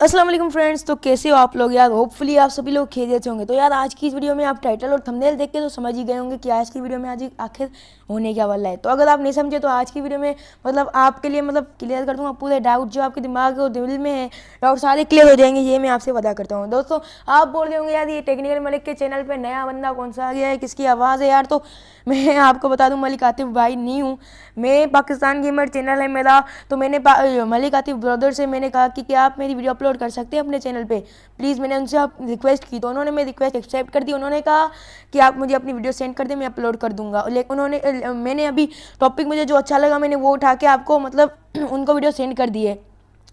वालेकुम फ्रेंड्स तो कैसे हो आप लोग यार? होपफुली आप सभी लोग खेल होंगे। तो यार आज की इस वीडियो में आप टाइटल और थंबनेल देख के तो समझ ही गए होंगे कि आज की वीडियो में आज आखिर होने क्या वाला है। तो अगर आप नहीं समझे तो आज की वीडियो में मतलब आपके लिए मतलब क्लियर कर दूँगा पूरे डाउट जो आपके दिमाग और दिल में है डाउट सारे क्लियर हो जाएँगे, ये मैं आपसे पता करता हूँ। दोस्तों, आप बोल रहे होंगे, यार ये टेक्निकल मलिक के चैनल पर नया बंदा कौन सा आ गया है? किसकी आवाज़ है यार? तो मैं आपको बता दूँ, मलिक आतिफ भाई नहीं हूँ। मैं पाकिस्तान गेमर चैनल है मेरा। तो मैंने मलिक आतिफ ब्रदर से मैंने कहा कि आप मेरी वीडियो अपलोड कर सकते हैं अपने चैनल पे। प्लीज़ मैंने उनसे आप रिक्वेस्ट की तो उन्होंने मेरी रिक्वेस्ट एक्सेप्ट कर दी। उन्होंने कहा कि आप मुझे अपनी वीडियो सेंड कर दें, मैं अपलोड कर दूँगा। लेकिन उन्होंने मैंने अभी टॉपिक मुझे जो अच्छा लगा मैंने वो उठा के आपको मतलब उनको वीडियो सेंड कर दी है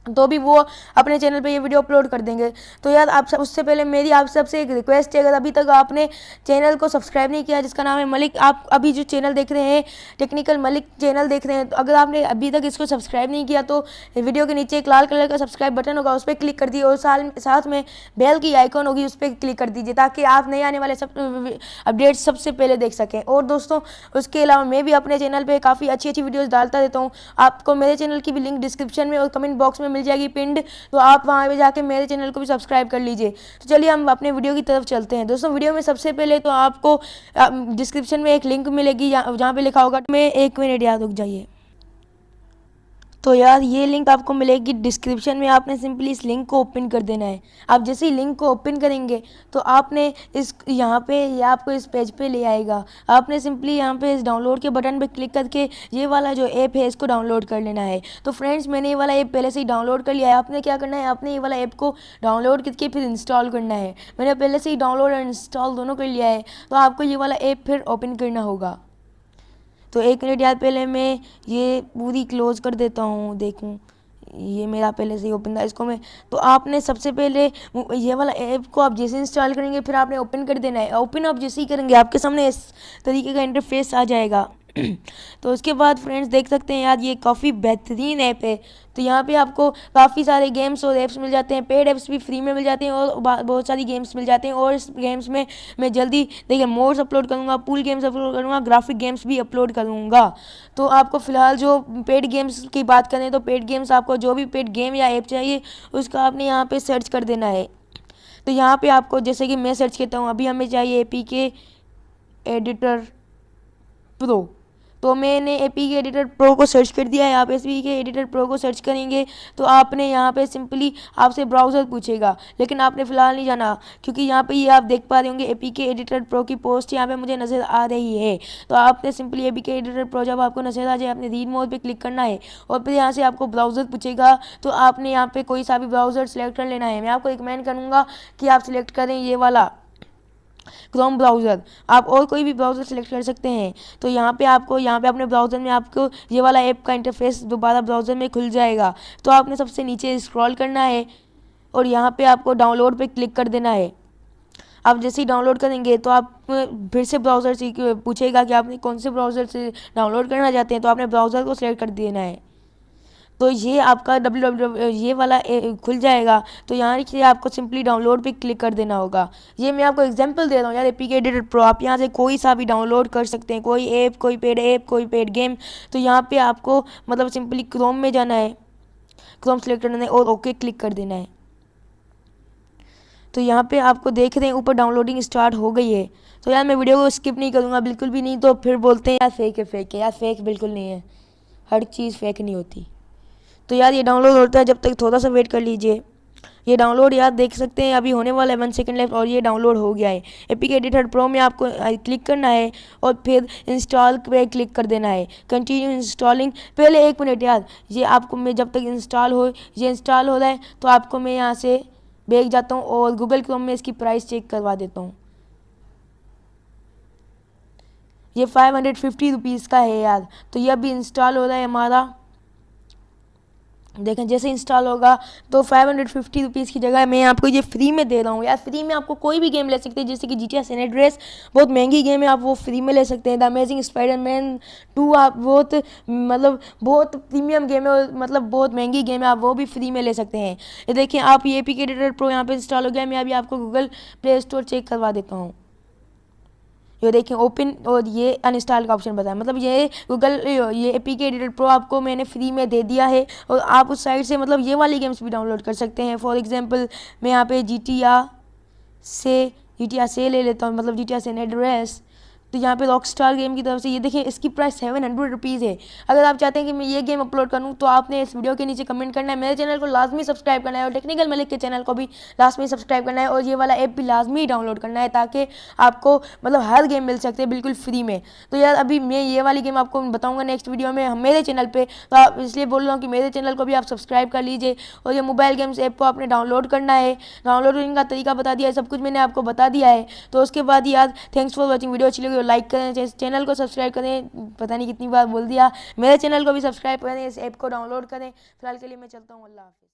तो भी वो अपने चैनल पे ये वीडियो अपलोड कर देंगे। तो यार, आप सब, उससे पहले मेरी आप सबसे एक रिक्वेस्ट है अगर अभी तक आपने चैनल को सब्सक्राइब नहीं किया, जिसका नाम है मलिक, आप अभी जो चैनल देख रहे हैं टेक्निकल मलिक चैनल देख रहे हैं तो अगर आपने अभी तक इसको सब्सक्राइब नहीं किया तो वीडियो के नीचे एक लाल कलर का सब्सक्राइब बटन होगा, उस पर क्लिक कर दिए और साल, साथ में बेल की आइकॉन होगी, उस पर क्लिक कर दीजिए, ताकि आप नए आने वाले सब अपडेट्स सबसे पहले देख सकें। और दोस्तों, उसके अलावा मैं भी अपने चैनल पर काफ़ी अच्छी अच्छी वीडियोज़ डालता रहता हूँ। आपको मेरे चैनल की भी लिंक डिस्क्रिप्शन में और कमेंट बॉक्स में मिल जाएगी पिंड तो आप वहाँ पर जाकर मेरे चैनल को भी सब्सक्राइब कर लीजिए। तो चलिए हम अपने वीडियो की तरफ़ चलते हैं। दोस्तों, वीडियो में सबसे पहले तो आपको डिस्क्रिप्शन में एक लिंक मिलेगी जहाँ पर लिखा होगा, मैं एक मिनट याद रुक जाइए। तो यार ये लिंक आपको मिलेगी डिस्क्रिप्शन में, आपने सिंपली इस लिंक को ओपन कर देना है। आप जैसे ही लिंक को ओपन करेंगे तो आपने इस, यहाँ पे ये आपको इस पेज पे ले आएगा। आपने सिंपली यहाँ पे इस डाउनलोड के बटन पे क्लिक करके ये वाला जो ऐप है, इसको डाउनलोड कर लेना है। तो फ्रेंड्स मैंने ये वाला ऐप पहले से ही डाउनलोड कर लिया है। आपने क्या करना है? आपने ये वाला ऐप को डाउनलोड करके फिर इंस्टॉल करना है। मैंने पहले से ही डाउनलोड और इंस्टॉल दोनों कर लिया है। तो आपको ये वाला ऐप फिर ओपन करना होगा। तो एक मिनट यार, पहले मैं ये पूरी क्लोज़ कर देता हूँ, देखूँ। ये मेरा पहले से ही ओपन था, इसको मैं तो आपने सबसे पहले ये वाला ऐप को आप जैसे इंस्टॉल करेंगे, फिर आपने ओपन कर देना है। ओपन आप जैसे ही करेंगे, आपके सामने इस तरीके का इंटरफेस आ जाएगा। तो उसके बाद फ्रेंड्स देख सकते हैं, यार ये काफ़ी बेहतरीन ऐप है। तो यहाँ पे आपको काफ़ी सारे गेम्स और ऐप्स मिल जाते हैं पेड ऐप्स भी फ्री में मिल जाते हैं और बहुत सारी गेम्स मिल जाते हैं और इस गेम्स में मैं जल्दी, देखिए मोड्स अपलोड करूँगा पूल गेम्स अपलोड करूँगा ग्राफिक गेम्स भी अपलोड करूँगा। तो आपको फ़िलहाल जो पेड गेम्स की बात करें तो पेड गेम्स आपको जो भी पेड गेम या ऐप चाहिए, उसका आपने यहाँ पर सर्च कर देना है। तो यहाँ पर आपको, जैसे कि मैं सर्च करता हूँ, अभी हमें चाहिए A P K editor pro तो मैंने A P K editor pro को सर्च कर दिया है। आप S P K editor pro को सर्च करेंगे तो आपने यहाँ पे सिंपली आपसे ब्राउज़र पूछेगा, लेकिन आपने फ़िलहाल नहीं जाना, क्योंकि यहाँ पे ये आप देख पा रहे होंगे A P K editor pro की पोस्ट यहाँ पे मुझे नज़र आ रही है। तो आपने simply A P K editor pro जब आपको नज़र आ जाए, आपने रीड मोड पर क्लिक करना है और फिर यहाँ से आपको ब्राउज़र पूछेगा तो आपने यहाँ पर कोई सा भी ब्राउज़र सेलेक्ट कर लेना है। मैं आपको रिकमेंड करूँगा कि आप सिलेक्ट करें ये वाला। क्रोम ब्राउज़र आप और कोई भी ब्राउज़र सेलेक्ट कर सकते हैं। तो यहाँ पे आपको, यहाँ पे अपने ब्राउज़र में आपको ये वाला ऐप का इंटरफेस दोबारा ब्राउज़र में खुल जाएगा। तो आपने सबसे नीचे स्क्रॉल करना है और यहाँ पे आपको डाउनलोड पे क्लिक कर देना है। आप जैसे ही डाउनलोड करेंगे तो आप फिर से ब्राउज़र से पूछेगा कि आपने कौन से ब्राउज़र से डाउनलोड करना चाहते हैं। तो आपने ब्राउज़र को सिलेक्ट कर देना है। तो ये आपका डब्ल्यू ये वाला खुल जाएगा। तो यहाँ से आपको सिंपली डाउनलोड पे क्लिक कर देना होगा। ये मैं आपको एग्जांपल दे रहा हूँ यार एपी के एडिटर प्रो आप यहाँ से कोई सा भी डाउनलोड कर सकते हैं, कोई ऐप कोई पेड ऐप कोई पेड गेम तो यहाँ पे आपको मतलब सिंपली क्रोम में जाना है। क्रोम सेलेक्ट करना है और ओके क्लिक कर देना है। तो यहाँ पे आपको देख रहे हैं, ऊपर डाउनलोडिंग स्टार्ट हो गई है। तो यार मैं वीडियो को स्किप नहीं करूँगा, बिल्कुल भी नहीं तो फिर बोलते हैं, यार फेक है फेक है। यार फेक बिल्कुल नहीं है। हर चीज़ फेक नहीं होती। तो यार ये डाउनलोड होता है, जब तक थोड़ा सा वेट कर लीजिए। ये डाउनलोड यार देख सकते हैं, अभी होने वाला है वन सेकंड लेफ़्ट और ये डाउनलोड हो गया है। एपिक एडिटर प्रो में आपको क्लिक करना है और फिर इंस्टॉल पे क्लिक कर देना है। कंटिन्यू इंस्टॉलिंग पहले एक मिनट यार, ये आपको मैं जब तक इंस्टॉल हो, ये इंस्टॉल हो रहा है तो आपको मैं यहाँ से भेज जाता हूँ और गूगल क्रोम में इसकी प्राइस चेक करवा देता हूँ। ये फाइव हंड्रेड फिफ्टी रुपीज़ का है यार। तो ये अभी इंस्टॉल हो रहा है हमारा। देखें, जैसे इंस्टॉल होगा तो फाइव हंड्रेड फिफ्टी रुपीज़ की जगह मैं आपको ये फ्री में दे रहा हूँ। यार फ्री में आपको कोई भी गेम ले सकते हैं, जैसे कि जी टी एस बहुत महँगी गेम है, आप वो फ्री में ले सकते हैं। The amazing Spider Man two आप बहुत मतलब बहुत प्रीमियम गेम है मतलब बहुत महँगी गेम है, आप वो भी फ्री में ले सकते हैं। ये देखिए आप ये पी के प्रो यहाँ पर इंस्टॉल हो गया, मैं अभी आपको गूगल प्ले स्टोर चेक करवा देता हूँ। जो देखें ओपन और ये अनइंस्टॉल का ऑप्शन बताया। मतलब ये गूगल ये A P K editor pro आपको मैंने फ्री में दे दिया है और आप उस साइट से मतलब ये वाली गेम्स भी डाउनलोड कर सकते हैं। फॉर एग्ज़ाम्पल मैं यहाँ पे जी से जी से ले लेता हूँ। मतलब जी टी से एड्रेस रेस तो यहाँ पे रॉक स्टार गेम की तरफ़ से, ये देखें इसकी प्राइस सेवन हंड्रेड रुपीज़ है। अगर आप चाहते हैं कि मैं ये गेम अपलोड करूँ तो आपने इस वीडियो के नीचे कमेंट करना है। मेरे चैनल को लाजमी सब्सक्राइब करना है और टेक्निकल मलिक के चैनल को भी लाजमी सब्सक्राइब करना है और ये वाला ऐप भी लाजमी डाउनलोड करना है ताकि आपको मतलब हर गेम मिल सकते हैं बिल्कुल फ्री में। तो यार, अभी मैं ये वाली गेम आपको बताऊँगा नेक्स्ट वीडियो में मेरे चैनल पर तो आप इसलिए बोल रहा हूँ कि मेरे चैनल को भी आप सब्सक्राइब कर लीजिए और ये मोबाइल गेम्स ऐप को आपने डाउनलोड करना है। डाउनलोडिंग का तरीका बता दिया है, सब कुछ मैंने आपको बता दिया है। तो उसके बाद यार थैंक्स फॉर वॉचिंग वीडियो अच्छी लाइक करें चैनल को सब्सक्राइब करें, पता नहीं कितनी बार बोल दिया, मेरे चैनल को भी सब्सक्राइब करें, इस ऐप को डाउनलोड करें। फ़िलहाल के लिए मैं चलता हूँ, अल्लाह हाफि